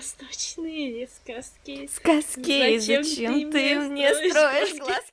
Восточные сказки. Сказки, зачем, зачем ты, мне строишь глазки?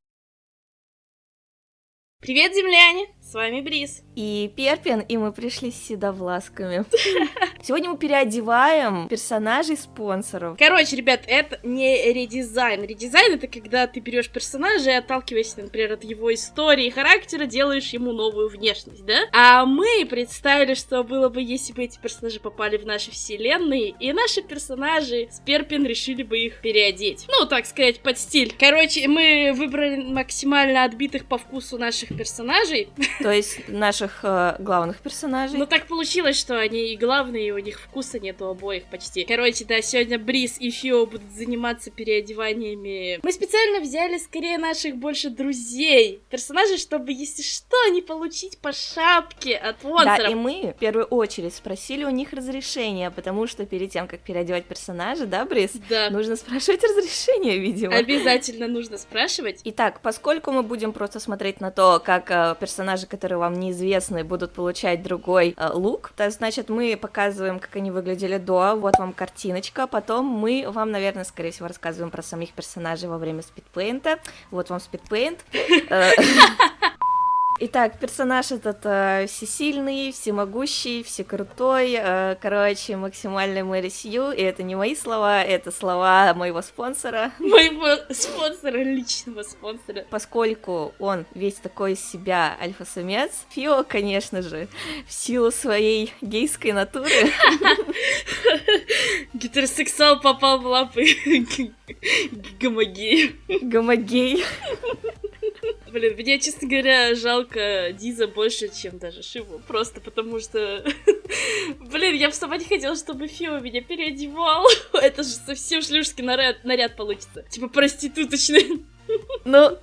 Привет, земляне! С вами Брис. И Перпин, и мы пришли с седовласками. Сегодня мы переодеваем персонажей спонсоров. Короче, ребят, это не редизайн. Редизайн это когда ты берешь персонажа и отталкиваясь, например, от его истории и характера, делаешь ему новую внешность, да? А мы представили, что было бы, если бы эти персонажи попали в наши вселенные, и наши персонажи с Перпин решили бы их переодеть. Ну, так сказать, под стиль. Короче, мы выбрали максимально отбитых по вкусу наших персонажей. То есть наших э, главных персонажей. Ну так получилось, что они и главные, и у них вкуса нет у обоих почти. Короче, да, сегодня Брис и Фио будут заниматься переодеваниями. Мы специально взяли скорее наших больше друзей, персонажей, чтобы, если что, не получить по шапке от монстров. Да, и мы в первую очередь спросили у них разрешения, потому что перед тем, как переодевать персонажа, да, Брис? Да. Нужно спрашивать разрешение, видимо. Обязательно нужно спрашивать. Итак, поскольку мы будем просто смотреть на то, как э, персонажи которые вам неизвестны, будут получать другой э, лук. То, значит, мы показываем, как они выглядели до, вот вам картиночка, потом мы вам, наверное, скорее всего, рассказываем про самих персонажей во время спидпейнта. Вот вам спидпейнт. Итак, персонаж этот э, всесильный, всемогущий, всекрутой, э, короче, максимальный Мэри Сью, и это не мои слова, это слова моего спонсора. Моего спонсора, личного спонсора. Поскольку он весь такой из себя альфа-самец, Фио, конечно же, в силу своей гейской натуры... Гетеросексуал попал в лапы гомогею. Гомогей. Блин, мне, честно говоря, жалко Диза больше, чем даже Шиву. Просто потому что... Блин, я бы сама не хотела, чтобы Фио меня переодевал. Это же совсем шлюшский наряд, наряд получится. Типа проституточный. Ну,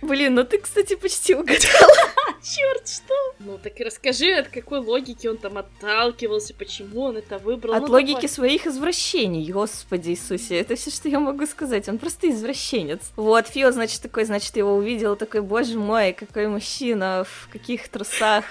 блин, ну ты, кстати, почти угадала. Черт, что? Ну так и расскажи, от какой логики он там отталкивался, почему он это выбрал. От ну, логики давай. своих извращений, господи Иисусе, это все, что я могу сказать, он просто извращенец. Вот, Фио, значит, такой, значит, его увидел, такой, боже мой, какой мужчина, в каких трусах.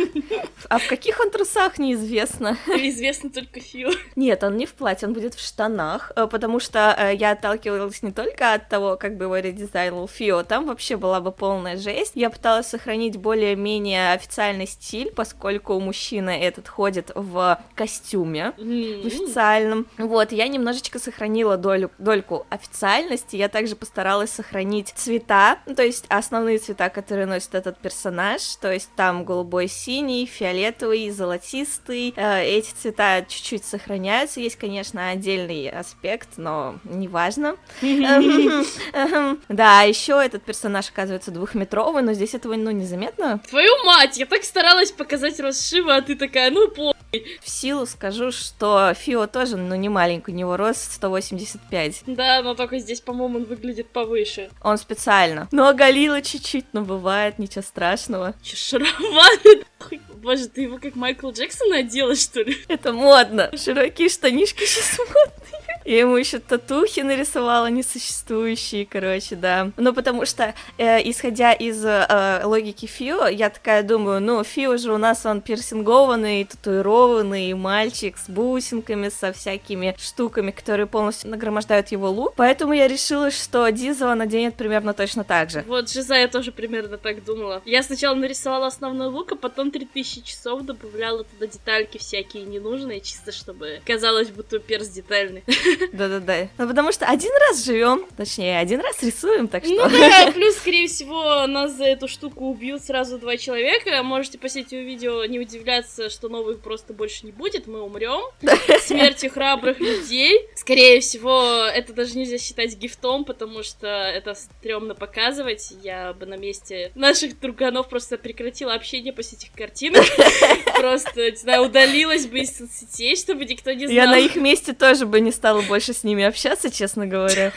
А в каких он трусах, неизвестно. Известно только Фио. Нет, он не в платье, он будет в штанах, э, потому что э, я отталкивалась не только от того, как бы его редизайнил Фио, там вообще была бы полная жесть. Я пыталась сохранить более-менее официальный стиль, поскольку мужчина этот ходит в костюме, в официальном. Вот, я немножечко сохранила долю, дольку официальности, я также постаралась сохранить цвета, ну, то есть основные цвета, которые носит этот персонаж, то есть там голубой, синий, фиолетовый, золотистый, э, эти цвета чуть-чуть сохраняются, есть, конечно, отдельный аспект, но неважно. Да, еще этот персонаж оказывается двухметровый, но здесь этого, ну, незаметно. Твою мать, я так старалась показать Рошива, а ты такая, ну, по... В силу скажу, что Фио тоже, ну, не маленький, у него рост 185. Да, но только здесь, по-моему, он выглядит повыше. Он специально. Ну, оголила чуть-чуть, но бывает, ничего страшного. Че, шаровары? Боже, ты его как Майкл Джексон одела, что ли? Это модно. Широкие штанишки сейчас модные. Я ему еще татухи нарисовала несуществующие, короче, да. Ну, потому что, э, исходя из э, логики Фио, я такая думаю, ну, Фио же у нас он пирсингованный, татуированный мальчик с бусинками, со всякими штуками, которые полностью нагромождают его лук. Поэтому я решила, что Диза он наденет примерно точно так же. Вот, Жиза я тоже примерно так думала. Я сначала нарисовала основной лук, а потом 3000 часов добавляла туда детальки всякие ненужные, чисто чтобы казалось, будто перс детальный. Да-да-да. Ну, потому что один раз живем, точнее, один раз рисуем, так что... Ну да, плюс, скорее всего, нас за эту штуку убьют сразу два человека. Можете после этого видео не удивляться, что новых просто больше не будет, мы умрем. Смертью храбрых людей. Скорее всего, это даже нельзя считать гифтом, потому что это стрёмно показывать. Я бы на месте наших друганов просто прекратила общение после этих картинок. Просто, не знаю, удалилась бы из соцсетей, чтобы никто не знал. Я на их месте тоже бы не стала больше с ними общаться, честно говоря.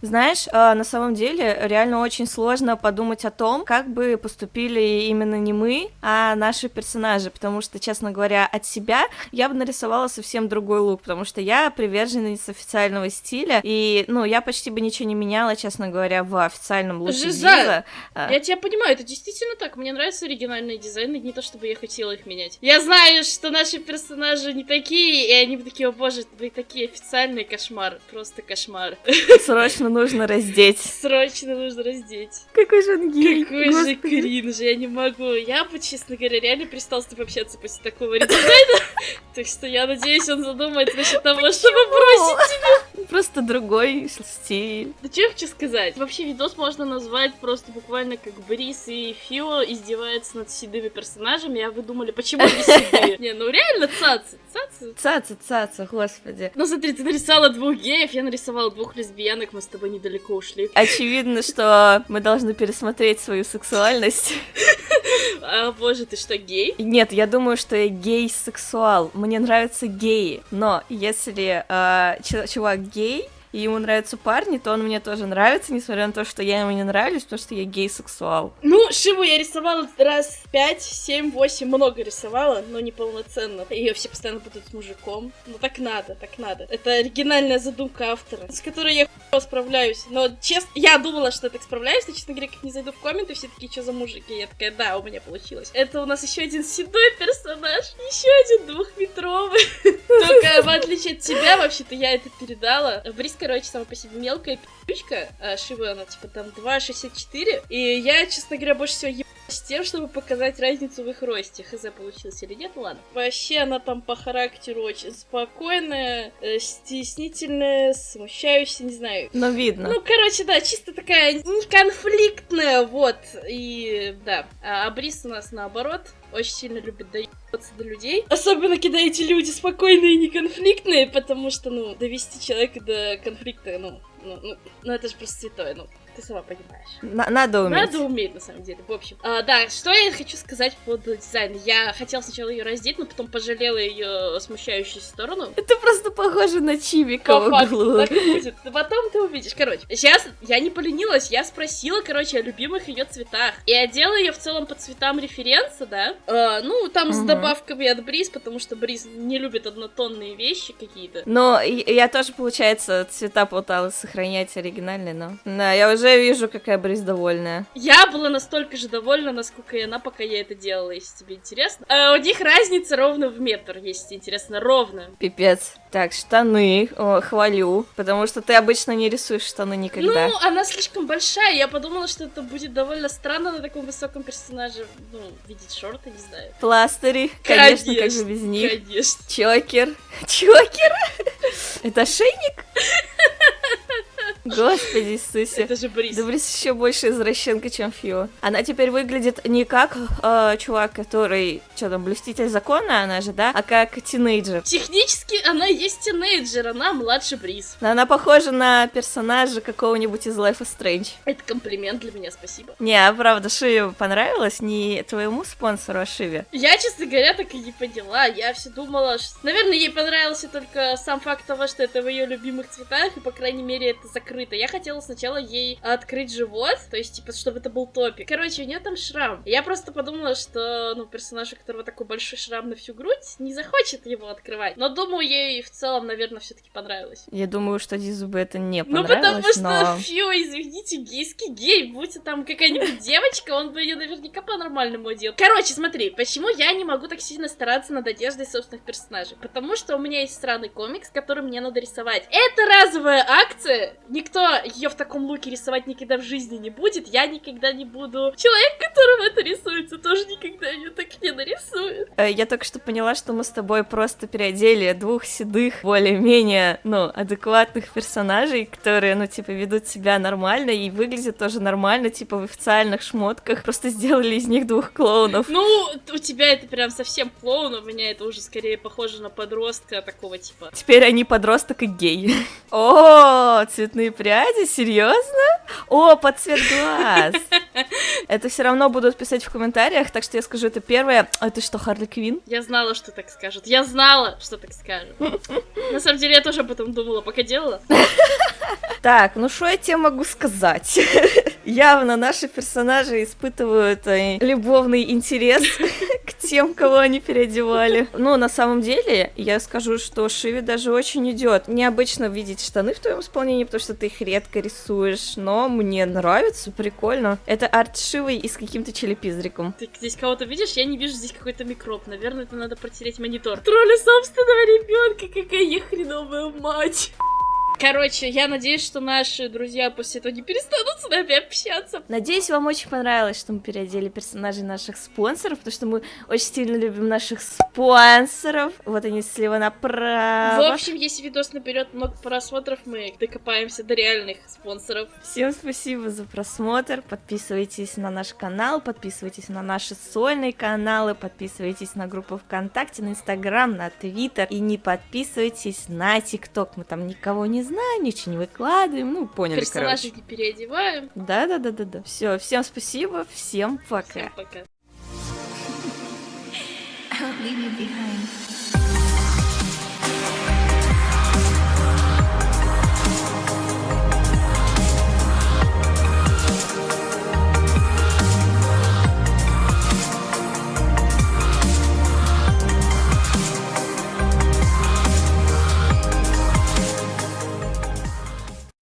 Знаешь, э, на самом деле реально очень сложно подумать о том, как бы поступили именно не мы, а наши персонажи, потому что, честно говоря, от себя я бы нарисовала совсем другой лук, потому что я приверженец официального стиля, и, ну, я почти бы ничего не меняла, честно говоря, в официальном луке Жиза. А, Я тебя понимаю, это действительно так. Мне нравятся оригинальные дизайны, не то чтобы я хотела их менять. Я знаю, что наши персонажи не такие, и они бы такие, о боже, вы такие официальные кошмар. Просто кошмар. Срочно нужно раздеть. Срочно нужно раздеть. Какой же он гей. Какой же господи. кринж, я не могу. Я бы, честно говоря, реально перестал с тобой общаться после такого редизайна. Так что я надеюсь, он задумается насчет того, чтобы бросить. Просто другой стиль. Да что я хочу сказать? Вообще видос можно назвать просто буквально как Брис и Фио издеваются над седыми персонажами, а вы думали, почему они седые? Не, ну реально цацы, цацы. Цаца, цаца, господи. Ну смотри, ты нарисовала двух геев, я нарисовала двух лесбиянок, мы с тобой недалеко ушли. Очевидно, что мы должны пересмотреть свою сексуальность. А, боже, ты что, гей? Нет, я думаю, что я гей-сексуал. Мне нравятся геи. Но если э, чувак гей, и ему нравятся парни, то он мне тоже нравится, несмотря на то, что я ему не нравлюсь, потому что я гей-сексуал. Ну, Шиву я рисовала раз пять, семь, восемь, много рисовала, но не полноценно. Ее все постоянно будут с мужиком. Ну так надо, так надо. Это оригинальная задумка автора, с которой я хуй справляюсь. Но честно, я думала, что я так справляюсь, но, честно говоря, как не зайду в комменты, все такие, что за мужики? Я такая, да, у меня получилось. Это у нас еще один седой персонаж, еще один двухметровый. В отличие от тебя, вообще-то я это передала. Брис, короче, сама по себе мелкая пи***чка, а Шива, она типа там 2,64. И я, честно говоря, больше всего ебалась с тем, чтобы показать разницу в их росте. Хз, получилось или нет, ну ладно. Вообще, она там по характеру очень спокойная, э, стеснительная, смущающаяся, не знаю. Но видно. Ну, короче, да, чисто такая неконфликтная, вот, и да. А, а Брис у нас наоборот, очень сильно любит доебаться до людей. Особенно, когда эти люди спокойные и неконфликтные, потому что, ну, довести человека до конфликта, ну, ну, ну, ну это же просто святое, ну, ты сама понимаешь. На- надо уметь. Надо уметь, на самом деле. В общем, а, да, что я хочу сказать по поводу дизайна. Я хотела сначала ее раздеть, но потом пожалела ее смущающую сторону. Это просто похоже на Чивика По факту, так и будет. Потом ты увидишь. Короче, сейчас я не поленилась, я спросила, короче, о любимых ее цветах. И одела ее в целом по цветам референса, да. Э, ну, там с добавками от Бриз, потому что Бриз не любит однотонные вещи какие-то. Но я тоже, получается, цвета пыталась сохранять оригинальные, но... Да, я уже вижу, какая Бриз довольная. Я была настолько же довольна, насколько и она, пока я это делала, если тебе интересно. А у них разница ровно в метр, если интересно, ровно. Пипец. Так, штаны. О, хвалю. Потому что ты обычно не рисуешь штаны никогда. Ну, она слишком большая, я подумала, что это будет довольно странно на таком высоком персонаже, ну, видеть шорты, не знаю. Пластыри. Конечно, как же без них. Конечно. Чокер. Чокер? Это ошейник? Господи Иисусе. Это же Бриз. Да Брис еще больше извращенка, чем Фио. Она теперь выглядит не как э, чувак, который, что там, блюститель закона, она же, да, а как тинейджер. Технически она есть тинейджер, она младше Бриз. Но она похожа на персонажа какого-нибудь из Life is Strange. Это комплимент для меня, спасибо. Не, а правда, Шиве понравилось? Не твоему спонсору, а Шиве. Я, честно говоря, так и не поняла. Я все думала, что... Наверное, ей понравился только сам факт того, что это в ее любимых цветах, и, по крайней мере, это закрыто. Я хотела сначала ей открыть живот, то есть, типа, чтобы это был топик. Короче, у нее там шрам. Я просто подумала, что, ну, персонаж, у которого такой большой шрам на всю грудь, не захочет его открывать. Но, думаю, ей в целом, наверное, все-таки понравилось. Я думаю, что Дизу бы это не Ну, понравилось, потому что, но... фью, извините, гейский гей, будь там какая-нибудь девочка, он бы ее наверняка по-нормальному одел. Короче, смотри, почему я не могу так сильно стараться над одеждой собственных персонажей? Потому что у меня есть странный комикс, который мне надо рисовать. Это разовая акция, никто ее в таком луке рисовать никогда в жизни не будет, я никогда не буду. Человек, которому это рисуется, тоже никогда ее так не нарисует. Э, Я только что поняла, что мы с тобой просто переодели двух седых, более-менее, ну, адекватных персонажей, которые, ну, типа, ведут себя нормально и выглядят тоже нормально, типа, в официальных шмотках. Просто сделали из них двух клоунов. Ну, у тебя это прям совсем клоун, у меня это уже скорее похоже на подростка такого типа. Теперь они подросток и гей. О, цветные пряди, серьезно? О, под цвет глаз. Это все равно будут писать в комментариях, так что я скажу это первое. А ты что, Харли Квин? Я знала, что так скажут. Я знала, что так скажут. На самом деле, я тоже об этом думала, пока делала. Так, ну что я тебе могу сказать? Явно наши персонажи испытывают э, любовный интерес тем, кого они переодевали. Но на самом деле, я скажу, что Шиви даже очень идет. Необычно видеть штаны в твоем исполнении, потому что ты их редко рисуешь, но мне нравится, прикольно. Это арт Шивы и с каким-то челепизриком. Ты здесь кого-то видишь? Я не вижу здесь какой-то микроб. Наверное, это надо протереть монитор. Тролли собственного ребенка, какая я хреновая мать. Короче, я надеюсь, что наши друзья после этого не перестанут с нами общаться. Надеюсь, вам очень понравилось, что мы переодели персонажей наших спонсоров, потому что мы очень сильно любим наших спонсоров. Вот они слева направо. В общем, если видос наберет много просмотров, мы докопаемся до реальных спонсоров. Всем спасибо за просмотр. Подписывайтесь на наш канал, подписывайтесь на наши сольные каналы, подписывайтесь на группу ВКонтакте, на Инстаграм, на Твиттер. И не подписывайтесь на ТикТок. Мы там никого не знаем, ничего не выкладываем, ну, поняли, Персонажей не переодеваем. Да-да-да-да-да. Все, всем спасибо, всем пока. Всем пока.